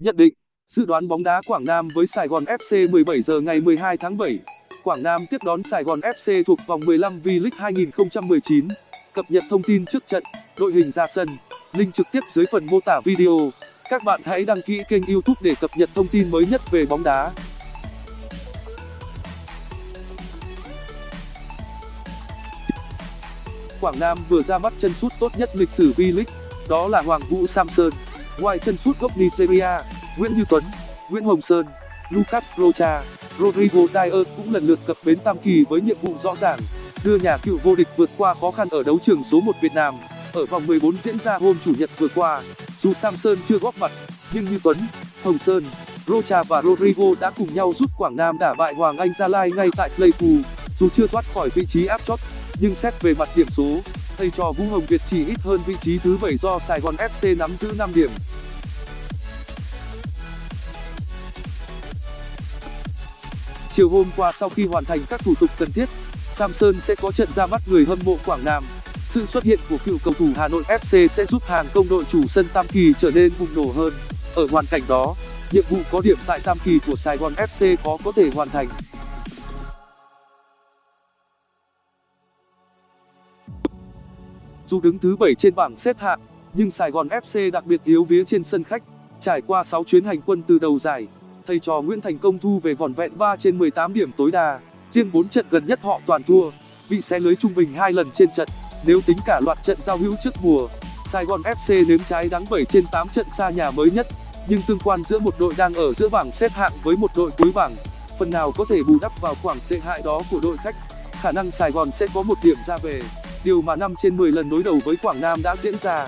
Nhận định, dự đoán bóng đá Quảng Nam với Sài Gòn FC 17 giờ ngày 12 tháng 7. Quảng Nam tiếp đón Sài Gòn FC thuộc vòng 15 V-League 2019. Cập nhật thông tin trước trận, đội hình ra sân, link trực tiếp dưới phần mô tả video. Các bạn hãy đăng ký kênh YouTube để cập nhật thông tin mới nhất về bóng đá. Quảng Nam vừa ra mắt chân sút tốt nhất lịch sử V-League, đó là Hoàng Vũ Samson. Ngoài chân sút gốc Nigeria, Nguyễn Như Tuấn, Nguyễn Hồng Sơn, Lucas Rocha, Rodrigo Dias cũng lần lượt cập bến Tam Kỳ với nhiệm vụ rõ ràng, đưa nhà cựu vô địch vượt qua khó khăn ở đấu trường số 1 Việt Nam. Ở vòng 14 diễn ra hôm chủ nhật vừa qua, dù Samson chưa góp mặt, nhưng Như Tuấn, Hồng Sơn, Rocha và Rodrigo đã cùng nhau giúp Quảng Nam đả bại Hoàng Anh Gia Lai ngay tại Pleiku. Dù chưa thoát khỏi vị trí áp chót, nhưng xét về mặt điểm số, thay cho Vũ Hồng Việt chỉ ít hơn vị trí thứ 7 do Sài Gòn FC nắm giữ 5 điểm. Chiều hôm qua sau khi hoàn thành các thủ tục cần thiết, Samson sẽ có trận ra mắt người hâm mộ Quảng Nam. Sự xuất hiện của cựu cầu thủ Hà Nội FC sẽ giúp hàng công đội chủ sân Tam Kỳ trở nên bùng nổ hơn. Ở hoàn cảnh đó, nhiệm vụ có điểm tại Tam Kỳ của Sài Gòn FC khó có thể hoàn thành. Dù đứng thứ 7 trên bảng xếp hạng, nhưng Sài Gòn FC đặc biệt yếu vía trên sân khách. Trải qua 6 chuyến hành quân từ đầu giải, thầy trò Nguyễn Thành Công thu về vỏn vẹn 3 trên 18 điểm tối đa. Riêng 4 trận gần nhất họ toàn thua, bị xé lưới trung bình 2 lần trên trận. Nếu tính cả loạt trận giao hữu trước mùa, Sài Gòn FC nếm trái đắng 7 trên 8 trận xa nhà mới nhất. Nhưng tương quan giữa một đội đang ở giữa bảng xếp hạng với một đội cuối bảng, phần nào có thể bù đắp vào khoảng tệ hại đó của đội khách. Khả năng Sài Gòn sẽ có một điểm ra về, điều mà 5 trên 10 lần đối đầu với Quảng Nam đã diễn ra.